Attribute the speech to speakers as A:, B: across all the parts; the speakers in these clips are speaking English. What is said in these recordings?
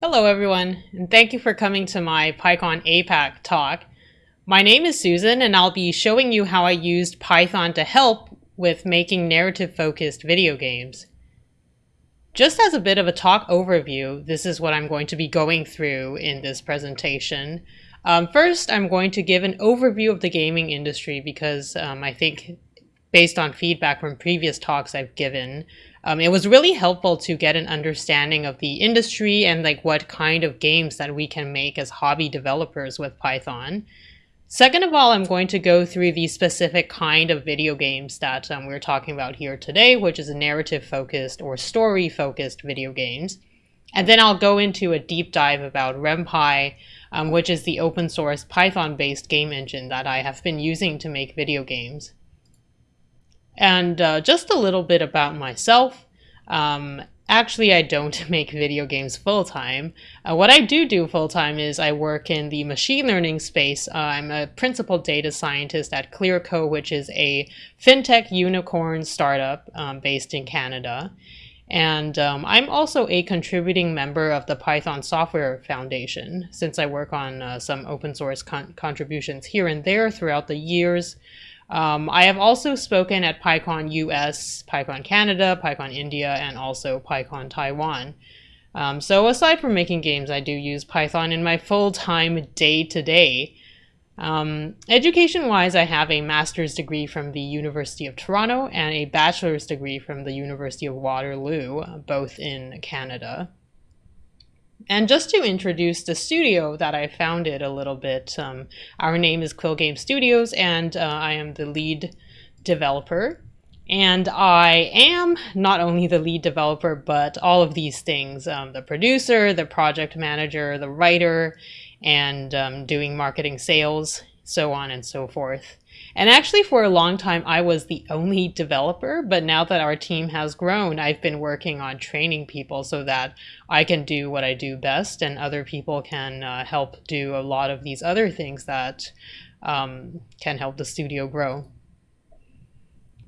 A: Hello everyone, and thank you for coming to my PyCon APAC talk. My name is Susan, and I'll be showing you how I used Python to help with making narrative-focused video games. Just as a bit of a talk overview, this is what I'm going to be going through in this presentation. Um, first, I'm going to give an overview of the gaming industry because um, I think based on feedback from previous talks I've given, um, it was really helpful to get an understanding of the industry and like what kind of games that we can make as hobby developers with Python. Second of all, I'm going to go through the specific kind of video games that um, we're talking about here today, which is narrative focused or story focused video games. And then I'll go into a deep dive about Ren'Py, um, which is the open source Python based game engine that I have been using to make video games. And uh, just a little bit about myself. Um, actually, I don't make video games full time. Uh, what I do do full time is I work in the machine learning space. Uh, I'm a principal data scientist at Clearco, which is a fintech unicorn startup um, based in Canada. And um, I'm also a contributing member of the Python Software Foundation, since I work on uh, some open source con contributions here and there throughout the years. Um, I have also spoken at PyCon US, PyCon Canada, PyCon India, and also PyCon Taiwan. Um, so aside from making games, I do use Python in my full-time day-to-day. Um, Education-wise, I have a master's degree from the University of Toronto and a bachelor's degree from the University of Waterloo, both in Canada. And just to introduce the studio that I founded a little bit, um, our name is Quill Game Studios, and uh, I am the lead developer. And I am not only the lead developer, but all of these things um, the producer, the project manager, the writer, and um, doing marketing sales, so on and so forth. And actually, for a long time, I was the only developer. But now that our team has grown, I've been working on training people so that I can do what I do best and other people can uh, help do a lot of these other things that um, can help the studio grow.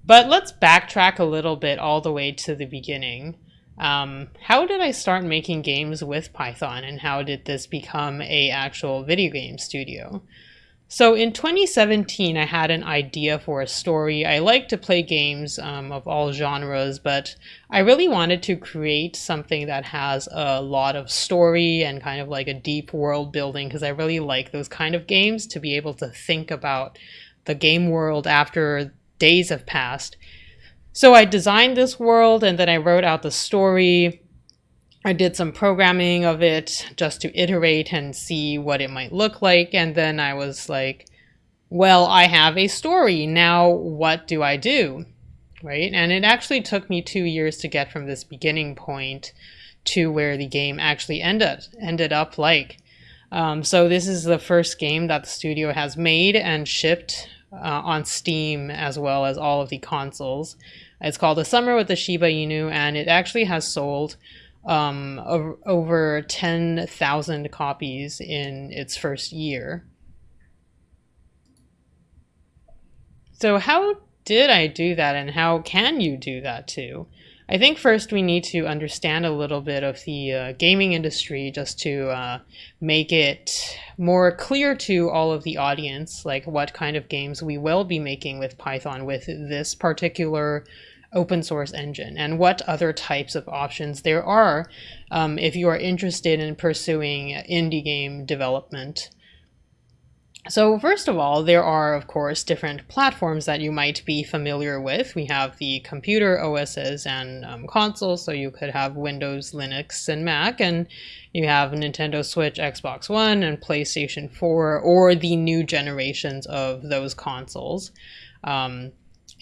A: But let's backtrack a little bit all the way to the beginning. Um, how did I start making games with Python and how did this become a actual video game studio? So in 2017, I had an idea for a story. I like to play games um, of all genres, but I really wanted to create something that has a lot of story and kind of like a deep world building because I really like those kind of games to be able to think about the game world after days have passed. So I designed this world and then I wrote out the story. I did some programming of it just to iterate and see what it might look like. And then I was like, well, I have a story. Now what do I do? Right? And it actually took me two years to get from this beginning point to where the game actually ended, ended up like. Um, so this is the first game that the studio has made and shipped uh, on Steam as well as all of the consoles. It's called A Summer with the Shiba Inu and it actually has sold um, over, over 10,000 copies in its first year. So how did I do that and how can you do that too? I think first we need to understand a little bit of the uh, gaming industry just to uh, make it more clear to all of the audience, like what kind of games we will be making with Python with this particular open source engine and what other types of options there are um, if you are interested in pursuing indie game development. So first of all, there are, of course, different platforms that you might be familiar with. We have the computer OSs and um, consoles, so you could have Windows, Linux, and Mac, and you have Nintendo Switch, Xbox One, and PlayStation 4, or the new generations of those consoles. Um,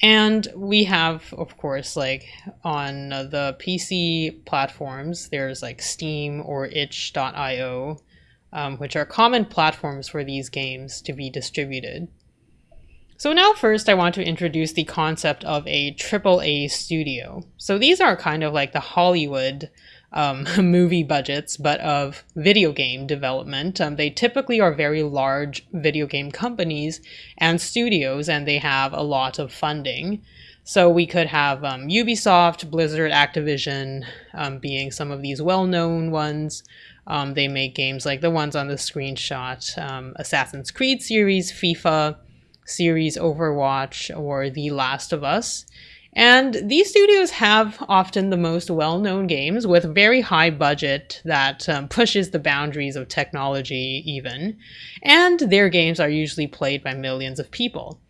A: and we have, of course, like on the PC platforms, there's like Steam or itch.io, um, which are common platforms for these games to be distributed. So now first I want to introduce the concept of a AAA studio. So these are kind of like the Hollywood um, movie budgets, but of video game development. Um, they typically are very large video game companies and studios, and they have a lot of funding. So we could have um, Ubisoft, Blizzard, Activision um, being some of these well known ones. Um, they make games like the ones on the screenshot um, Assassin's Creed series, FIFA series, Overwatch, or The Last of Us. And these studios have often the most well known games with very high budget that um, pushes the boundaries of technology, even. And their games are usually played by millions of people.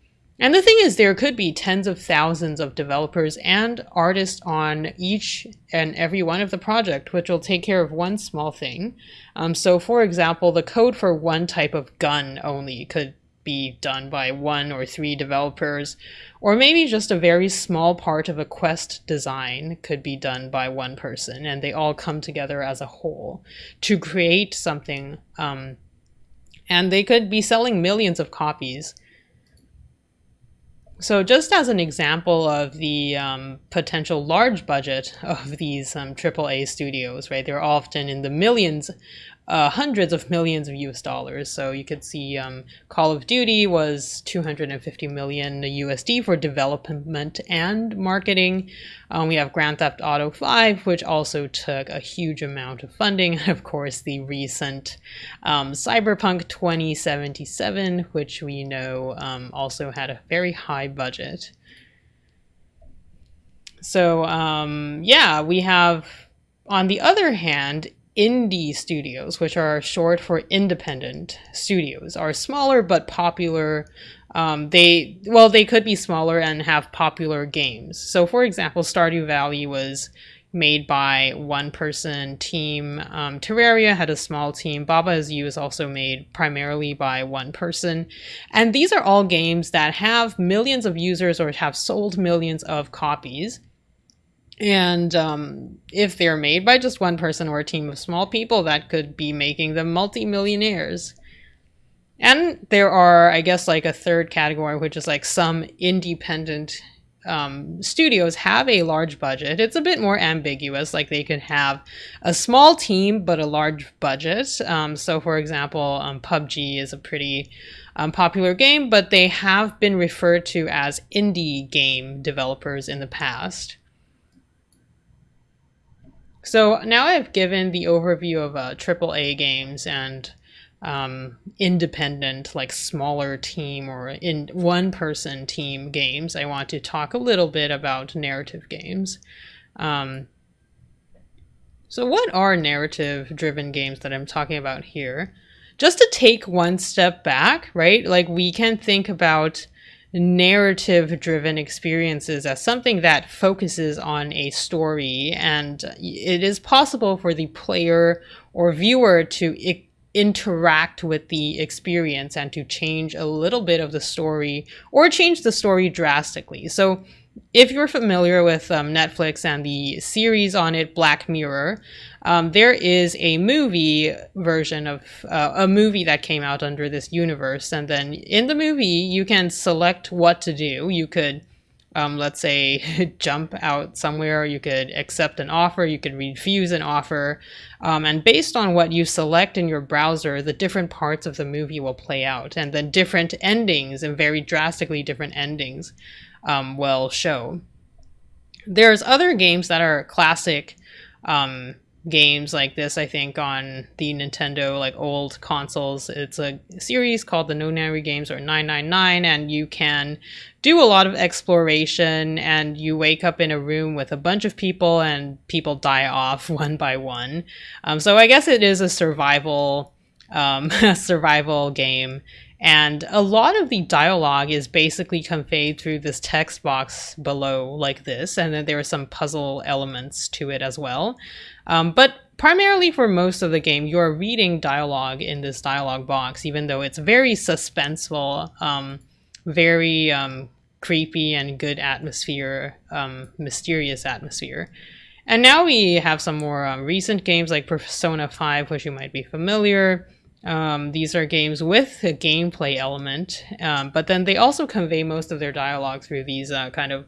A: And the thing is, there could be tens of thousands of developers and artists on each and every one of the project, which will take care of one small thing. Um, so, for example, the code for one type of gun only could be done by one or three developers, or maybe just a very small part of a quest design could be done by one person, and they all come together as a whole to create something. Um, and they could be selling millions of copies. So, just as an example of the um, potential large budget of these um, AAA studios, right? They're often in the millions uh, hundreds of millions of US dollars. So you could see um, Call of Duty was 250 million USD for development and marketing. Um, we have Grand Theft Auto 5, which also took a huge amount of funding. And of course, the recent um, Cyberpunk 2077, which we know um, also had a very high budget. So, um, yeah, we have on the other hand, indie studios, which are short for independent studios, are smaller but popular. Um, they well, they could be smaller and have popular games. So, for example, Stardew Valley was made by one person team. Um, Terraria had a small team. Baba Is You is also made primarily by one person. And these are all games that have millions of users or have sold millions of copies. And um, if they're made by just one person or a team of small people, that could be making them multimillionaires. And there are, I guess, like a third category, which is like some independent um, studios have a large budget. It's a bit more ambiguous. Like they could have a small team but a large budget. Um, so, for example, um, PUBG is a pretty um, popular game, but they have been referred to as indie game developers in the past. So now I've given the overview of uh, AAA games and um, independent, like smaller team or in one person team games. I want to talk a little bit about narrative games. Um, so, what are narrative driven games that I'm talking about here? Just to take one step back, right? Like, we can think about narrative driven experiences as something that focuses on a story. And it is possible for the player or viewer to interact with the experience and to change a little bit of the story or change the story drastically. So if you're familiar with um, Netflix and the series on it, Black Mirror, um, there is a movie version of uh, a movie that came out under this universe. And then in the movie, you can select what to do. You could, um, let's say, jump out somewhere, you could accept an offer, you could refuse an offer. Um, and based on what you select in your browser, the different parts of the movie will play out. And then different endings and very drastically different endings um, will show. There's other games that are classic um, games like this, I think, on the Nintendo like old consoles. It's a series called the Nonary Games or 999, and you can do a lot of exploration and you wake up in a room with a bunch of people and people die off one by one. Um, so I guess it is a survival um, survival game and a lot of the dialogue is basically conveyed through this text box below, like this, and then there are some puzzle elements to it as well. Um, but primarily for most of the game, you're reading dialogue in this dialogue box, even though it's very suspenseful, um, very um, creepy and good atmosphere, um, mysterious atmosphere. And now we have some more um, recent games like Persona 5, which you might be familiar. Um, these are games with a gameplay element, um, but then they also convey most of their dialogue through these uh, kind of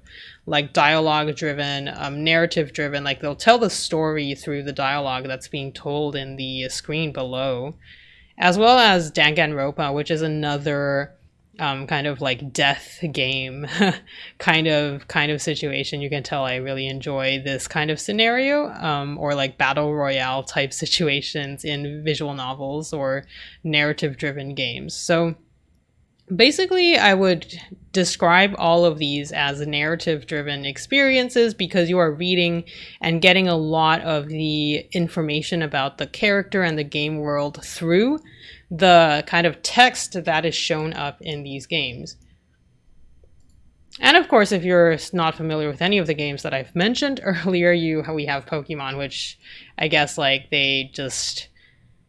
A: like dialogue driven, um, narrative driven. Like they'll tell the story through the dialogue that's being told in the screen below, as well as Danganronpa, which is another um, kind of like death game kind of kind of situation. You can tell I really enjoy this kind of scenario, um, or like battle royale type situations in visual novels or narrative driven games. So basically, I would describe all of these as narrative driven experiences because you are reading and getting a lot of the information about the character and the game world through the kind of text that is shown up in these games. And of course, if you're not familiar with any of the games that I've mentioned earlier, you we have Pokemon, which I guess like they just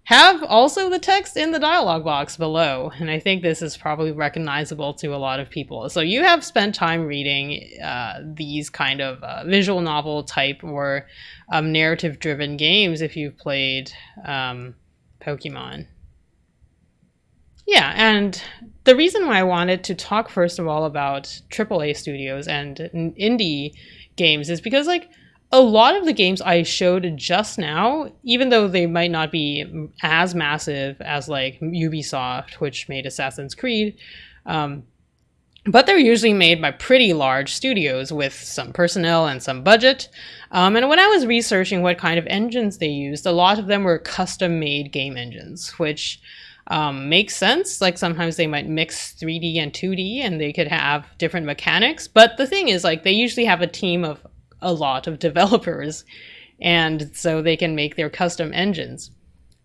A: have also the text in the dialog box below. And I think this is probably recognizable to a lot of people. So you have spent time reading uh, these kind of uh, visual novel type or um, narrative driven games if you've played um, Pokemon. Yeah, and the reason why I wanted to talk first of all about AAA studios and indie games is because like a lot of the games I showed just now, even though they might not be as massive as like Ubisoft, which made Assassin's Creed, um, but they're usually made by pretty large studios with some personnel and some budget. Um, and when I was researching what kind of engines they used, a lot of them were custom made game engines, which um, makes sense. Like sometimes they might mix 3D and 2D and they could have different mechanics. But the thing is, like, they usually have a team of a lot of developers, and so they can make their custom engines.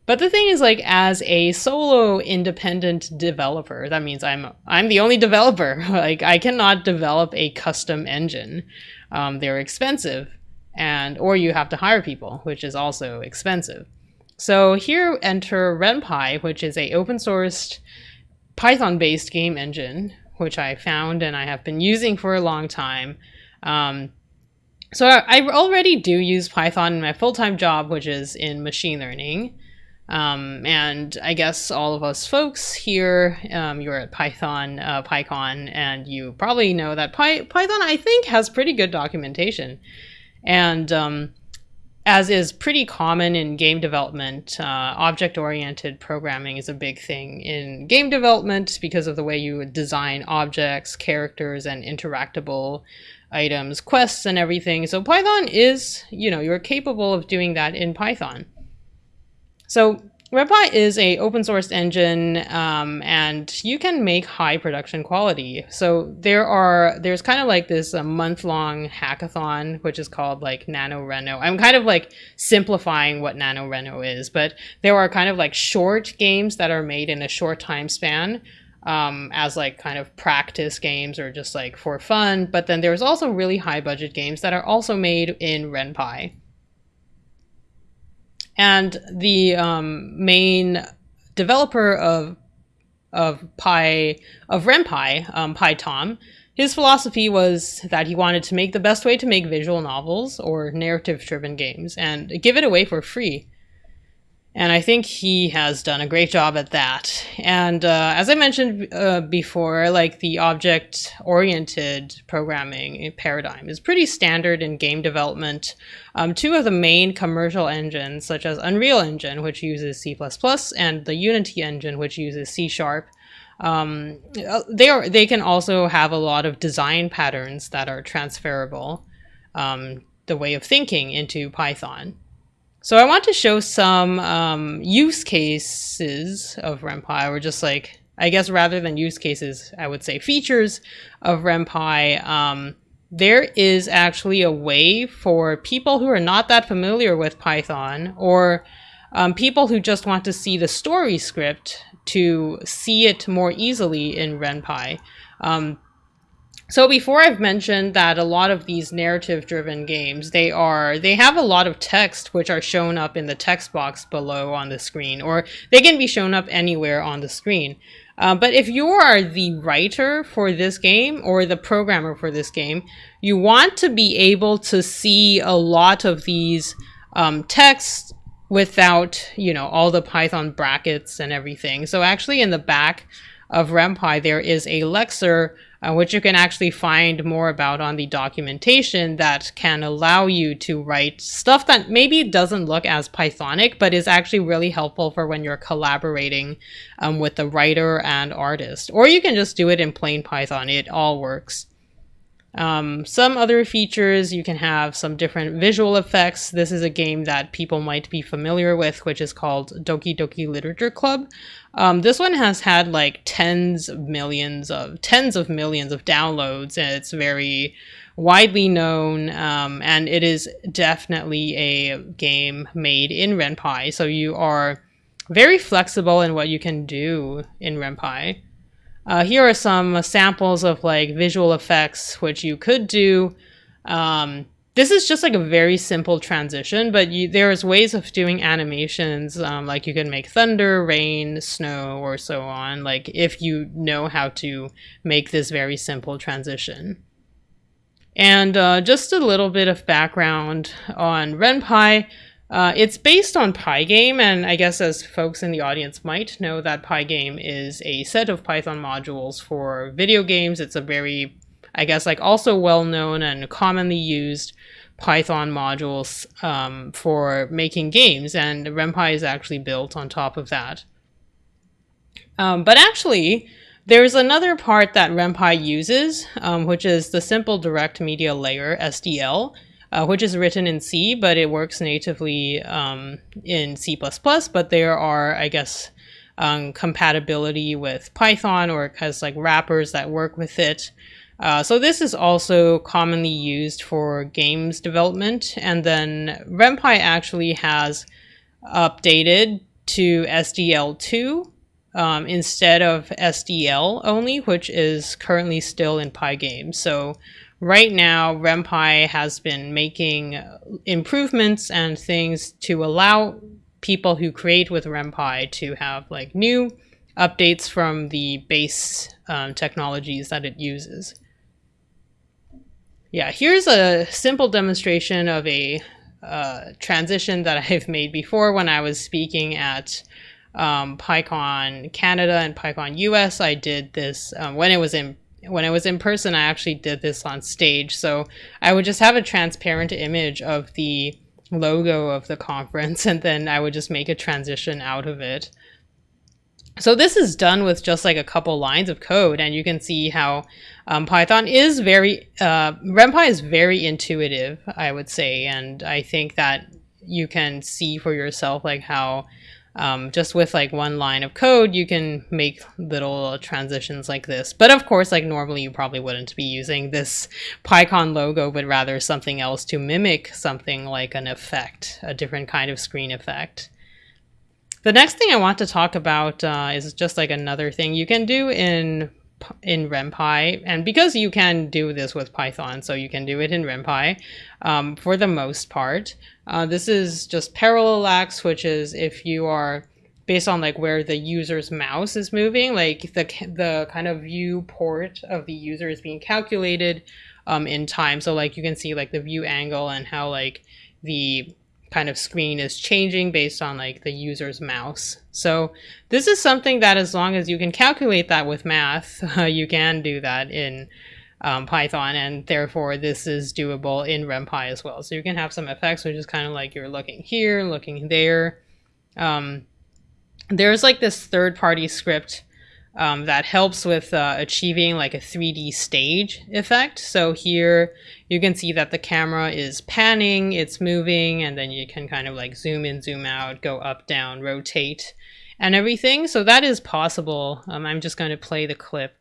A: But the thing is, like, as a solo independent developer, that means I'm I'm the only developer. like, I cannot develop a custom engine. Um, they're expensive, and or you have to hire people, which is also expensive. So here enter RenPy, which is a open sourced Python-based game engine, which I found and I have been using for a long time. Um, so I already do use Python in my full-time job, which is in machine learning. Um, and I guess all of us folks here, um, you're at Python, uh, PyCon, and you probably know that Py Python, I think, has pretty good documentation. And um, as is pretty common in game development, uh, object-oriented programming is a big thing in game development because of the way you design objects, characters, and interactable items, quests, and everything. So Python is, you know, you're capable of doing that in Python. So RenPy is a open source engine, um, and you can make high production quality. So there are there's kind of like this month long hackathon, which is called like NaNoRenO. I'm kind of like simplifying what NaNoRenO is, but there are kind of like short games that are made in a short time span. Um, as like kind of practice games or just like for fun, but then there's also really high budget games that are also made in RenPy. And the um, main developer of of Pi of RenPy, um, PyTom, his philosophy was that he wanted to make the best way to make visual novels or narrative-driven games and give it away for free. And I think he has done a great job at that. And uh, as I mentioned uh, before, like the object oriented programming paradigm is pretty standard in game development. Um, two of the main commercial engines, such as Unreal Engine, which uses C, and the Unity engine, which uses C Sharp, um, uh, they, are, they can also have a lot of design patterns that are transferable, um, the way of thinking into Python. So I want to show some um, use cases of RenPy, or just like, I guess rather than use cases, I would say features of RenPy. Um, there is actually a way for people who are not that familiar with Python, or um, people who just want to see the story script to see it more easily in RenPy. Um, so before I've mentioned that a lot of these narrative driven games, they are they have a lot of text which are shown up in the text box below on the screen or they can be shown up anywhere on the screen. Uh, but if you are the writer for this game or the programmer for this game, you want to be able to see a lot of these um, texts without, you know, all the Python brackets and everything. So actually in the back of RenPy, there is a Lexer uh, which you can actually find more about on the documentation that can allow you to write stuff that maybe doesn't look as Pythonic, but is actually really helpful for when you're collaborating um, with the writer and artist. Or you can just do it in plain Python, it all works. Um, some other features, you can have some different visual effects. This is a game that people might be familiar with, which is called Doki Doki Literature Club. Um, this one has had like tens of millions of tens of millions of downloads, and it's very widely known. Um, and it is definitely a game made in Ren'Py, so you are very flexible in what you can do in Ren'Py. Uh, here are some samples of like visual effects, which you could do. Um, this is just like a very simple transition, but you, there's ways of doing animations. Um, like you can make thunder, rain, snow, or so on. Like if you know how to make this very simple transition. And uh, just a little bit of background on Ren'Py. Uh, it's based on Pygame, and I guess as folks in the audience might know that Pygame is a set of Python modules for video games. It's a very, I guess, like also well-known and commonly used Python modules um, for making games, and Ren'Py is actually built on top of that. Um, but actually, there's another part that Ren'Py uses, um, which is the Simple Direct Media Layer, SDL, uh, which is written in C, but it works natively um, in C++, but there are, I guess, um, compatibility with Python or it has like wrappers that work with it. Uh, so this is also commonly used for games development. And then Ren'Py actually has updated to SDL2 um, instead of SDL only, which is currently still in Pygame. So right now, Ren'Py has been making improvements and things to allow people who create with Ren'Py to have like new updates from the base um, technologies that it uses. Yeah, here's a simple demonstration of a uh, transition that I've made before when I was speaking at um, PyCon Canada and PyCon US. I did this um, when it was in when I was in person, I actually did this on stage. So I would just have a transparent image of the logo of the conference, and then I would just make a transition out of it. So this is done with just like a couple lines of code, and you can see how um, Python is very, uh, Ren'Py is very intuitive, I would say, and I think that you can see for yourself like how um, just with like one line of code, you can make little transitions like this. But of course, like normally you probably wouldn't be using this PyCon logo, but rather something else to mimic something like an effect, a different kind of screen effect. The next thing I want to talk about uh, is just like another thing you can do in in Ren'Py, and because you can do this with Python, so you can do it in Ren'Py um, for the most part. Uh, this is just parallax, which is if you are based on like where the user's mouse is moving, like the the kind of viewport of the user is being calculated um, in time. So like you can see like the view angle and how like the kind of screen is changing based on like the user's mouse. So this is something that as long as you can calculate that with math, uh, you can do that in um, Python and therefore this is doable in Ren'Py as well. So you can have some effects which is kind of like you're looking here, looking there. Um, there's like this third party script um, that helps with uh, achieving like a 3D stage effect. So here you can see that the camera is panning, it's moving, and then you can kind of like zoom in, zoom out, go up, down, rotate, and everything. So that is possible. Um, I'm just going to play the clip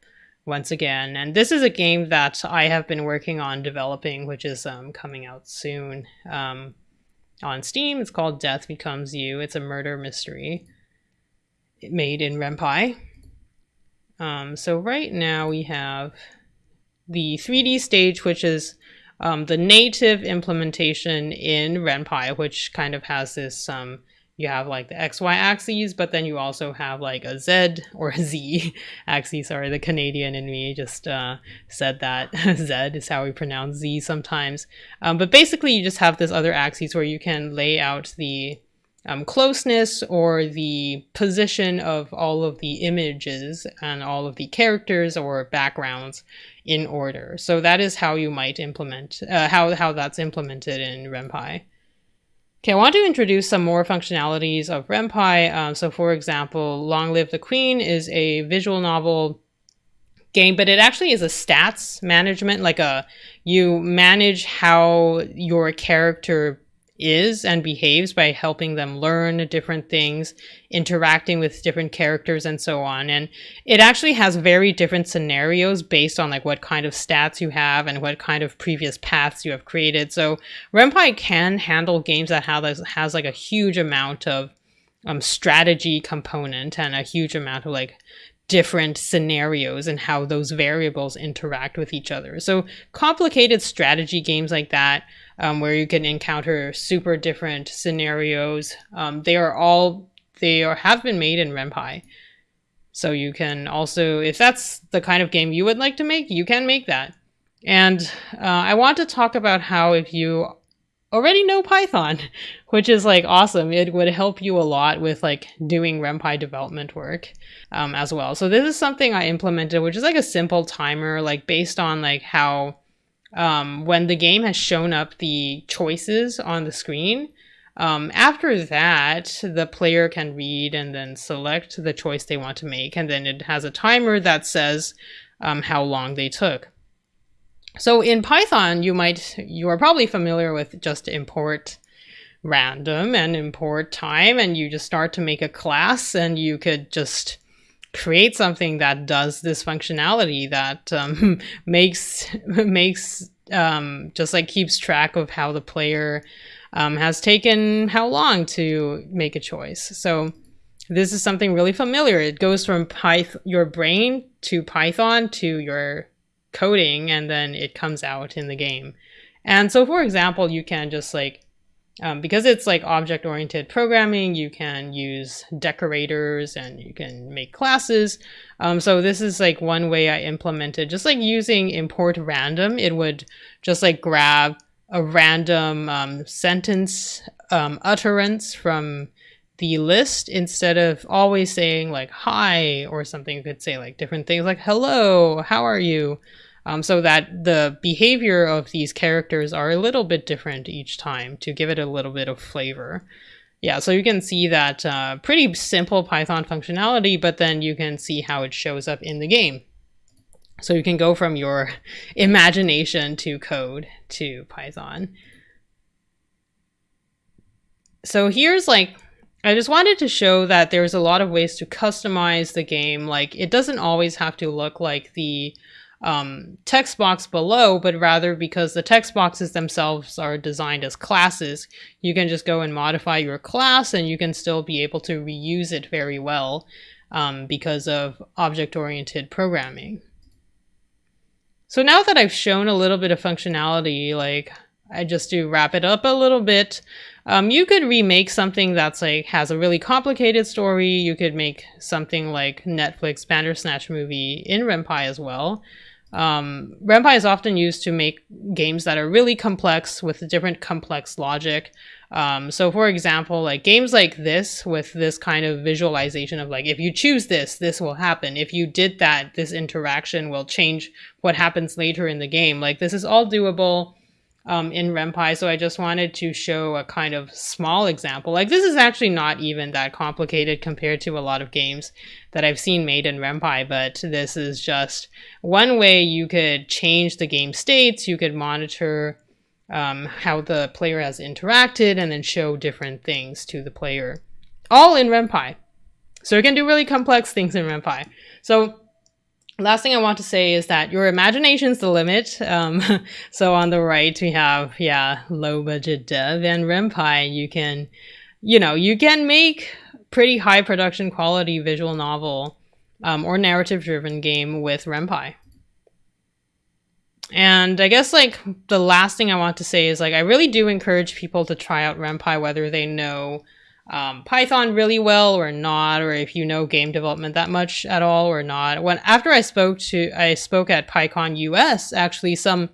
A: once again. And this is a game that I have been working on developing, which is um, coming out soon um, on Steam. It's called Death Becomes You. It's a murder mystery made in Ren'Py. Um, so right now we have the 3D stage, which is um, the native implementation in Ren'Py, which kind of has this, um, you have like the XY axes, but then you also have like a Z or a Z axis. Sorry, the Canadian in me just uh, said that. Z is how we pronounce Z sometimes. Um, but basically you just have this other axis where you can lay out the um, closeness or the position of all of the images and all of the characters or backgrounds in order. So that is how you might implement, uh, how, how that's implemented in RenPy. Okay, I want to introduce some more functionalities of RenPy. Um, so for example, Long Live the Queen is a visual novel game, but it actually is a stats management, like a, you manage how your character is and behaves by helping them learn different things, interacting with different characters and so on. And it actually has very different scenarios based on like what kind of stats you have and what kind of previous paths you have created. So RenPy can handle games that have has like a huge amount of um, strategy component and a huge amount of like different scenarios and how those variables interact with each other. So complicated strategy games like that um, where you can encounter super different scenarios. Um, they are all they are have been made in RenPy. So you can also, if that's the kind of game you would like to make, you can make that. And uh, I want to talk about how if you already know Python, which is like awesome, it would help you a lot with like doing RenPy development work um, as well. So this is something I implemented, which is like a simple timer, like based on like how um, when the game has shown up the choices on the screen, um, after that, the player can read and then select the choice they want to make, and then it has a timer that says um, how long they took. So in Python, you might you are probably familiar with just import random and import time, and you just start to make a class, and you could just create something that does this functionality that um, makes makes um, just like keeps track of how the player um, has taken how long to make a choice. So this is something really familiar. It goes from Python, your brain to Python to your coding, and then it comes out in the game. And so, for example, you can just like um, because it's like object-oriented programming, you can use decorators and you can make classes. Um, so this is like one way I implemented, just like using import random, it would just like grab a random um, sentence um, utterance from the list instead of always saying like hi or something. You could say like different things like hello, how are you? Um, so that the behavior of these characters are a little bit different each time to give it a little bit of flavor. Yeah, so you can see that uh, pretty simple Python functionality, but then you can see how it shows up in the game. So you can go from your imagination to code to Python. So here's like, I just wanted to show that there's a lot of ways to customize the game. Like it doesn't always have to look like the um, text box below, but rather because the text boxes themselves are designed as classes, you can just go and modify your class and you can still be able to reuse it very well um, because of object-oriented programming. So now that I've shown a little bit of functionality, like I just do wrap it up a little bit, um, you could remake something that's like has a really complicated story. You could make something like Netflix Bandersnatch movie in RenPy as well. Um, RenPy is often used to make games that are really complex with different complex logic. Um, so for example, like games like this with this kind of visualization of like, if you choose this, this will happen. If you did that, this interaction will change what happens later in the game. Like this is all doable um, in RenPy. So I just wanted to show a kind of small example. Like this is actually not even that complicated compared to a lot of games that I've seen made in RenPy, but this is just one way you could change the game states. You could monitor um, how the player has interacted and then show different things to the player. All in RenPy. So you can do really complex things in RenPy. So last thing I want to say is that your imagination's the limit. Um, so on the right, we have, yeah, low budget dev and RenPy. You can, you know, you can make pretty high production quality visual novel um, or narrative driven game with RenPy. And I guess like the last thing I want to say is like I really do encourage people to try out RenPy whether they know um, Python really well or not, or if you know game development that much at all or not. When after I spoke to I spoke at PyCon US, actually some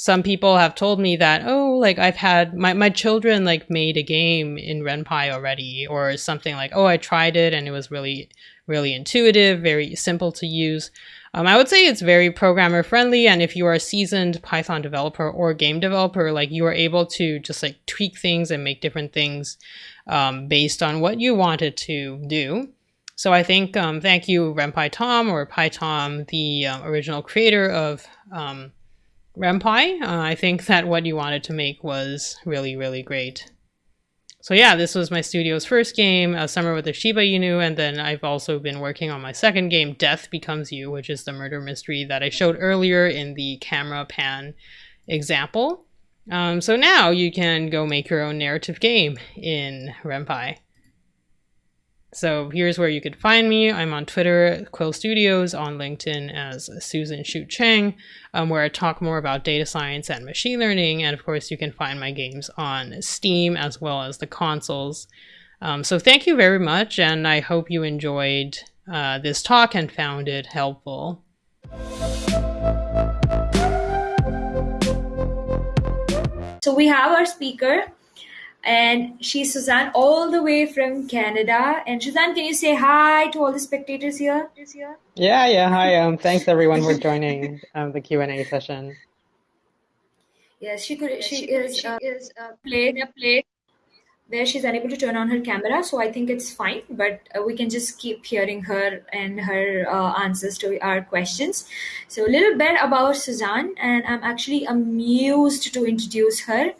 A: some people have told me that oh like i've had my, my children like made a game in ren'py already or something like oh i tried it and it was really really intuitive very simple to use um, i would say it's very programmer friendly and if you are a seasoned python developer or game developer like you are able to just like tweak things and make different things um, based on what you wanted to do so I think um, thank you RenPy Tom or PyTom, the um, original creator of um, RenPy. Uh, I think that what you wanted to make was really, really great. So yeah, this was my studio's first game, A Summer with the Shiba Inu, and then I've also been working on my second game, Death Becomes You, which is the murder mystery that I showed earlier in the camera pan example. Um, so now you can go make your own narrative game in RenPy. So here's where you could find me. I'm on Twitter, Quill Studios, on LinkedIn as Susan Shu Chang, um, where I talk more about data science and machine learning. And of course, you can find my games on Steam as well as the consoles. Um, so thank you very much, and I hope you enjoyed uh, this talk and found it helpful.
B: So we have our speaker, and she's Suzanne all the way from Canada. And Suzanne, can you say hi to all the spectators here?
A: Yeah, yeah, hi. Um, thanks everyone for joining um, the Q and A session.
B: Yes, she could. She, she is. She uh, is uh, playing a play where she's unable to turn on her camera, so I think it's fine. But uh, we can just keep hearing her and her uh, answers to our questions. So a little bit about Suzanne, and I'm actually amused to introduce her.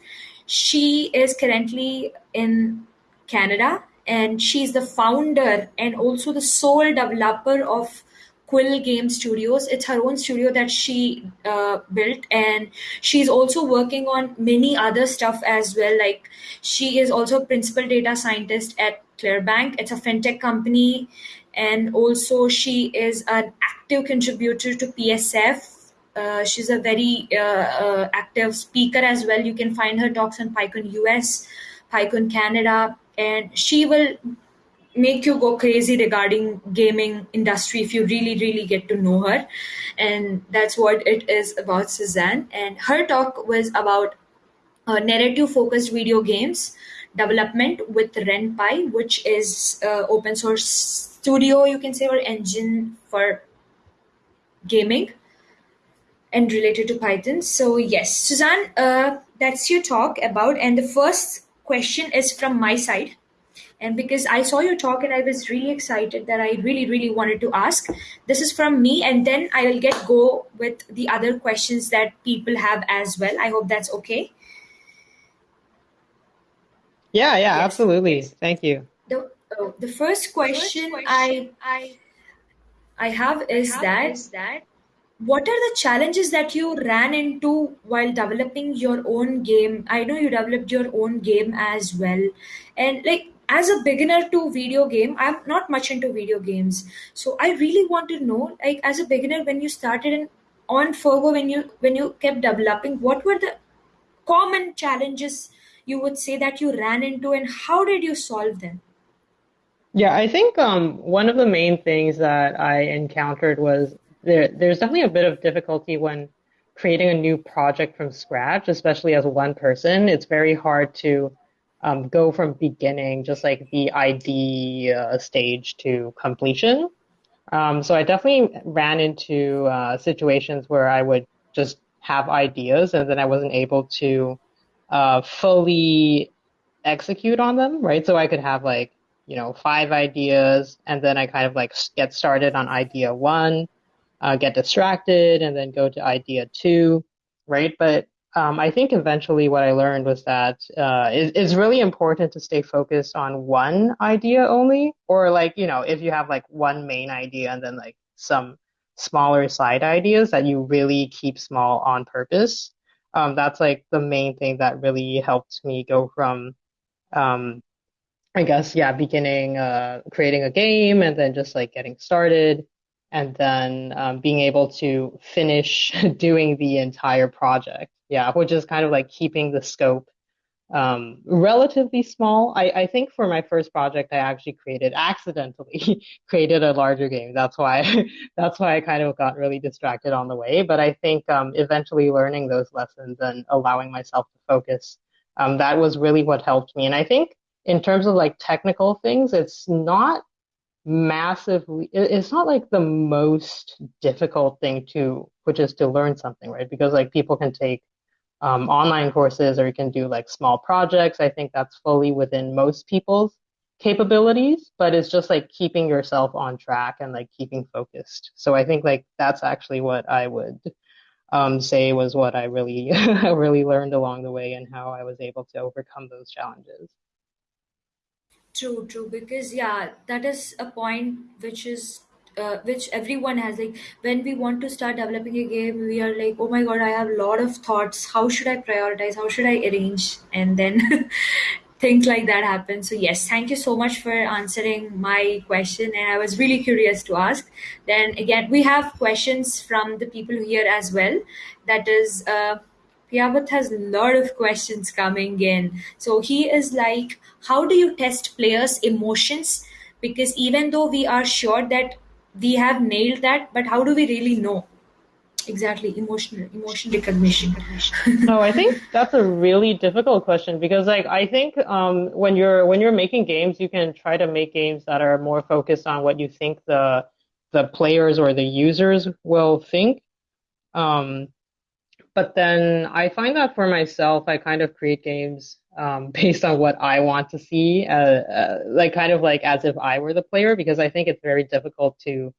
B: She is currently in Canada and she's the founder and also the sole developer of Quill Game Studios. It's her own studio that she uh, built, and she's also working on many other stuff as well. Like she is also a principal data scientist at Clearbanc. It's a fintech company, and also she is an active contributor to PSF uh, she's a very uh, uh, active speaker as well. You can find her talks on PyCon US, PyCon Canada, and she will make you go crazy regarding gaming industry if you really really get to know her and that's what it is about suzanne and her talk was about uh, narrative focused video games development with renpy which is uh, open source studio you can say or engine for gaming and related to Python. So yes, Suzanne, uh, that's your talk about. And the first question is from my side. And because I saw your talk and I was really excited that I really, really wanted to ask. This is from me, and then I will get go with the other questions that people have as well. I hope that's okay.
A: Yeah, yeah, yes. absolutely. Thank you.
B: The, oh, the first question, first question I I have is have that, is that what are the challenges that you ran into while developing your own game i know you developed your own game as well and like as a beginner to video game i'm not much into video games so i really want to know like as a beginner when you started in on Firgo when you when you kept developing what were the common challenges you would say that you ran into and how did you solve them
A: yeah i think um, one of the main things that i encountered was there, there's definitely a bit of difficulty when creating a new project from scratch, especially as one person. It's very hard to um, go from beginning, just like the ID uh, stage to completion. Um, so I definitely ran into uh, situations where I would just have ideas and then I wasn't able to uh, fully execute on them, right? So I could have like, you know, five ideas and then I kind of like get started on idea one uh, get distracted and then go to idea two, right? But um, I think eventually what I learned was that uh, it, it's really important to stay focused on one idea only, or like you know, if you have like one main idea and then like some smaller side ideas that you really keep small on purpose. Um, that's like the main thing that really helped me go from, um, I guess, yeah, beginning uh, creating a game and then just like getting started and then um, being able to finish doing the entire project. Yeah, which is kind of like keeping the scope um, relatively small. I, I think for my first project, I actually created accidentally created a larger game. That's why that's why I kind of got really distracted on the way. But I think um, eventually learning those lessons and allowing myself to focus, um, that was really what helped me. And I think in terms of like technical things, it's not massively. It's not like the most difficult thing to, which is to learn something, right? Because like people can take um, online courses or you can do like small projects. I think that's fully within most people's capabilities, but it's just like keeping yourself on track and like keeping focused. So I think like that's actually what I would um, say was what I really really learned along the way and how I was able to overcome those challenges.
B: True, true. Because yeah, that is a point which is uh, which everyone has like when we want to start developing a game we are like oh my god i have a lot of thoughts. How should i prioritize? How should i arrange? And then things like that happen. So yes thank you so much for answering my question. And i was really curious to ask. Then again we have questions from the people here as well. That is uh Piyavat has a lot of questions coming in. So he is like, how do you test players' emotions? Because even though we are sure that we have nailed that but how do we really know? Exactly emotional emotion recognition.
A: No i think that's a really difficult question because like i think um, when you're when you're making games you can try to make games that are more focused on what you think the the players or the users will think. Um, but then i find that for myself i kind of create games um, based on what I want to see, uh, uh, like kind of like as if I were the player, because I think it's very difficult to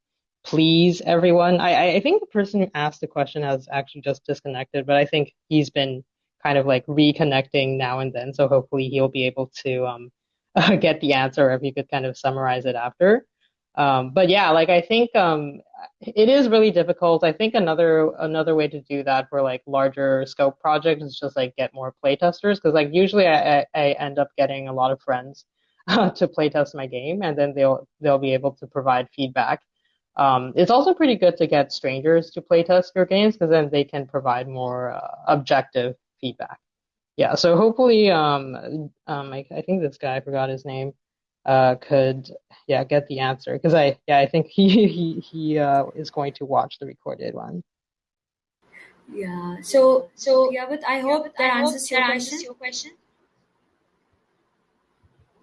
A: please everyone. I, I think the person who asked the question has actually just disconnected, but I think he's been kind of like reconnecting now and then, so hopefully he'll be able to um, get the answer if you could kind of summarize it after. Um, but yeah, like I think um, it is really difficult. I think another another way to do that for like larger scope projects is just like get more playtesters because like usually I, I end up getting a lot of friends to playtest my game and then they'll they'll be able to provide feedback. Um, it's also pretty good to get strangers to playtest your games because then they can provide more uh, objective feedback. Yeah, so hopefully, um, um, I, I think this guy I forgot his name uh, could yeah get the answer because I yeah I think he he he uh, is going to watch the recorded one.
B: Yeah. So so yeah, but I hope that, I answers, hope your, that question. answers your question.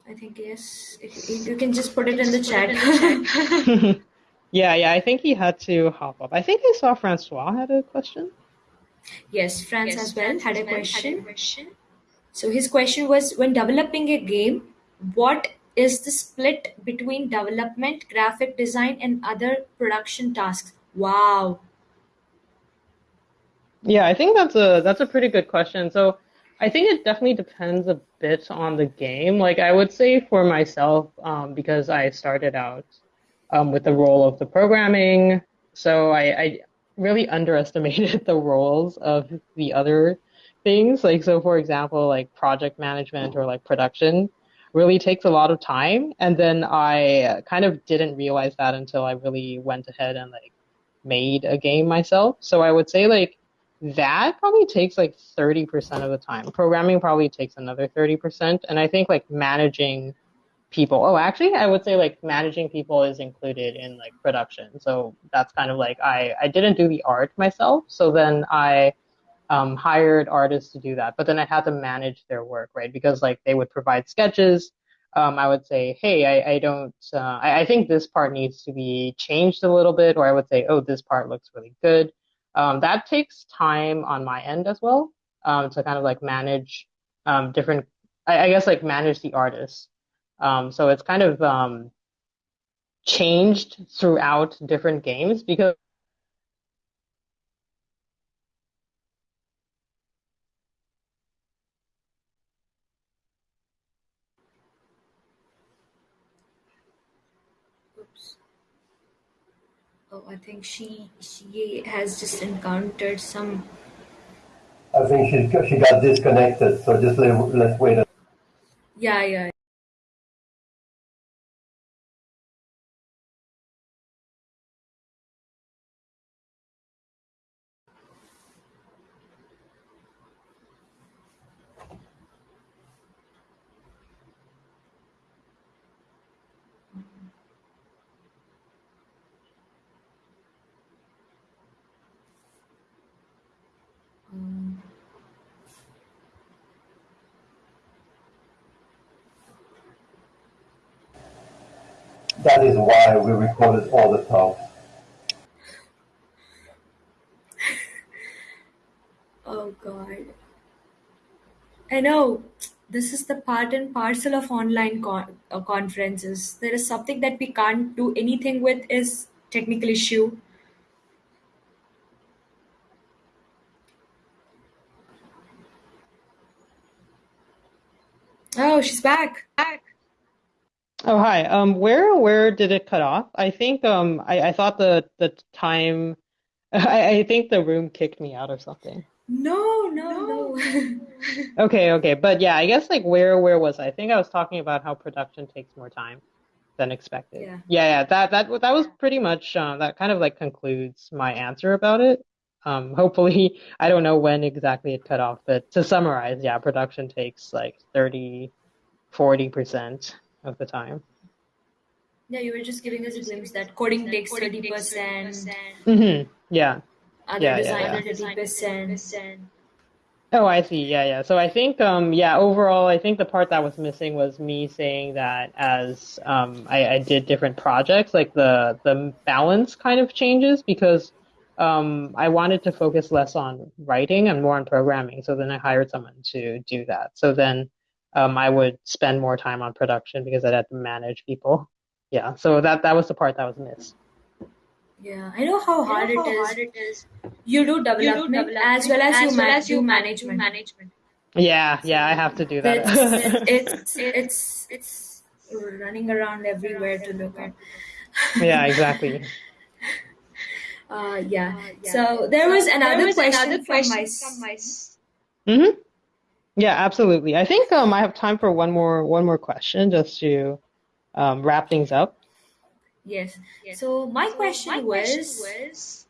B: I think yes. If, if you can just put it in the chat.
A: yeah, yeah. I think he had to hop up. I think I saw Francois had a question.
B: Yes, France yes, as well, France had, a question. had a question. So his question was: When developing a game, what is the split between development, graphic design, and other production tasks? Wow.
A: Yeah, I think that's a that's a pretty good question. So I think it definitely depends a bit on the game. Like I would say for myself, um, because I started out um, with the role of the programming, so I, I really underestimated the roles of the other things. Like so, for example, like project management or like production really takes a lot of time. And then I kind of didn't realize that until I really went ahead and like made a game myself. So I would say like that probably takes like 30% of the time. Programming probably takes another 30%. And I think like managing people, oh, actually, I would say like managing people is included in like production. So that's kind of like I, I didn't do the art myself. So then I um, hired artists to do that, but then I had to manage their work, right? Because like they would provide sketches. Um, I would say, hey, I, I don't, uh, I, I, think this part needs to be changed a little bit, or I would say, oh, this part looks really good. Um, that takes time on my end as well um, to kind of like manage um, different, I, I, guess like manage the artists. Um, so it's kind of changed throughout different games because
B: I think she she has just encountered some.
C: I think she she got disconnected. So just let, let's wait.
B: Yeah, yeah.
C: That is why we recorded all the talks.
B: oh God. I know this is the part and parcel of online con- uh, conferences. There is something that we can't do anything with is technical issue. Oh, she's back. Back.
A: Oh hi. Um, where where did it cut off? I think um I, I thought the the time I, I think the room kicked me out or something.
B: No, no, no.
A: Okay, okay. But yeah, I guess like where where was I? I think I was talking about how production takes more time than expected.
B: Yeah.
A: Yeah, yeah. That that that was pretty much uh, that kind of like concludes my answer about it. Um, hopefully, I don't know when exactly it cut off, but to summarize, yeah, production takes like 30, 40% of the time.
B: Yeah, you were just giving us a glimpse that coding takes 30%,
A: hmm Yeah.
B: other
A: Yeah, yeah, yeah.
B: 30%.
A: Oh, I see. Yeah, yeah. So I think, um, yeah, overall, I think the part that was missing was me saying that as um, I, I did different projects, like the the balance kind of changes because um, I wanted to focus less on writing and more on programming. So then I hired someone to do that. So then um, I would spend more time on production because I'd have to manage people. Yeah. So that that was the part that was missed.
B: Yeah, I know how hard it is. You do development as well as you ma- do management.
A: Yeah, yeah. I have to do that.
B: It's, it's it's it's running around everywhere to look at.
A: yeah, exactly.
B: Uh, yeah. So there was another question from my.
A: hmm Yeah, absolutely. I think um, I have time for one more one more question just to um, wrap things up.
B: Yes. So my question was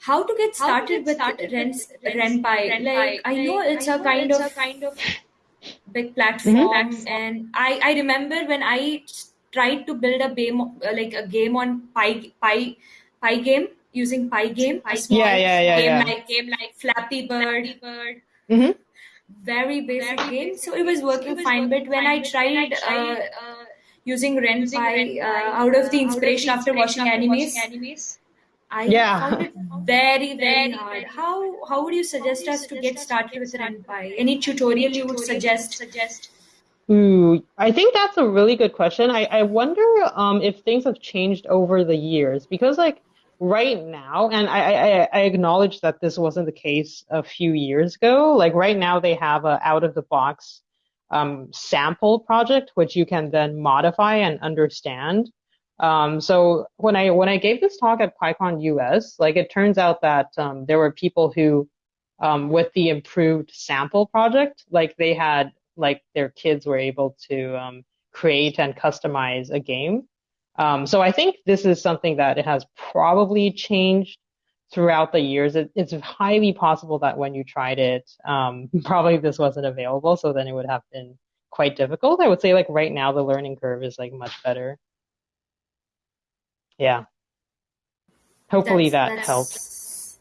B: how to get started with Rens, Ren'Py. Like I know it's a kind of big platform, and I I remember when I tried to build a game uh, like a game on Pi Pi Pygame using Pygame, a small
A: Yeah, yeah, yeah,
B: game
A: yeah.
B: like game like Flappy Bird.
A: Hmm
B: very basic game. So it was working fine. But when I tried uh, using Ren'Py uh, out of the inspiration after watching animes, I
A: Yeah.
B: found it very, very hard. How how would you suggest us to get started with Ren'Py? Any tutorial you would suggest?
A: Ooh, I think that's a really good question. I, I wonder um, if things have changed over the years because, like, right now, and I, I, I acknowledge that this wasn't the case a few years ago. Like, right now, they have a out of the box um, sample project which you can then modify and understand. Um, so when I when I gave this talk at PyCon US, like, it turns out that um, there were people who, um, with the improved sample project, like, they had like their kids were able to um, create and customize a game. Um, so I think this is something that it has probably changed throughout the years. It, it's highly possible that when you tried it, um, probably this wasn't available. So then it would have been quite difficult. I would say like right now the learning curve is like much better. Yeah. Hopefully that
B: That's
A: helped.
B: that's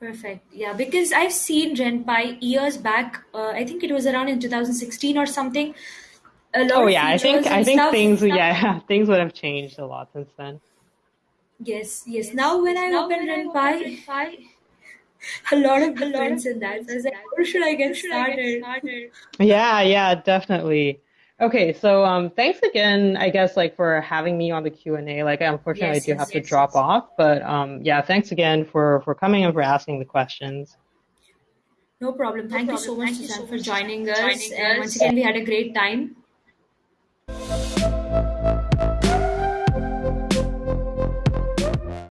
B: perfect. Yeah, because I've seen Ren'Py years back. Uh, I think it was around in 2016 or something. A lot
A: Oh
B: of
A: yeah, I think I think
B: stuff.
A: things yeah things would have changed a lot since then.
B: Yes, yes. Now when I open Ren'Py, a lot of difference in that. So I was like, how should I get started?
A: Yeah, yeah, definitely. Okay, so um, thanks again, I guess, like for having me on the Q&A. Like, unfortunately, I
B: Yes,
A: do
B: yes,
A: have to
B: yes,
A: drop
B: yes.
A: off, but um, yeah, thanks again for for coming and for asking the questions.
B: No problem. Thank you so much, Suzanne, for joining us. And once again, we had a great time. Música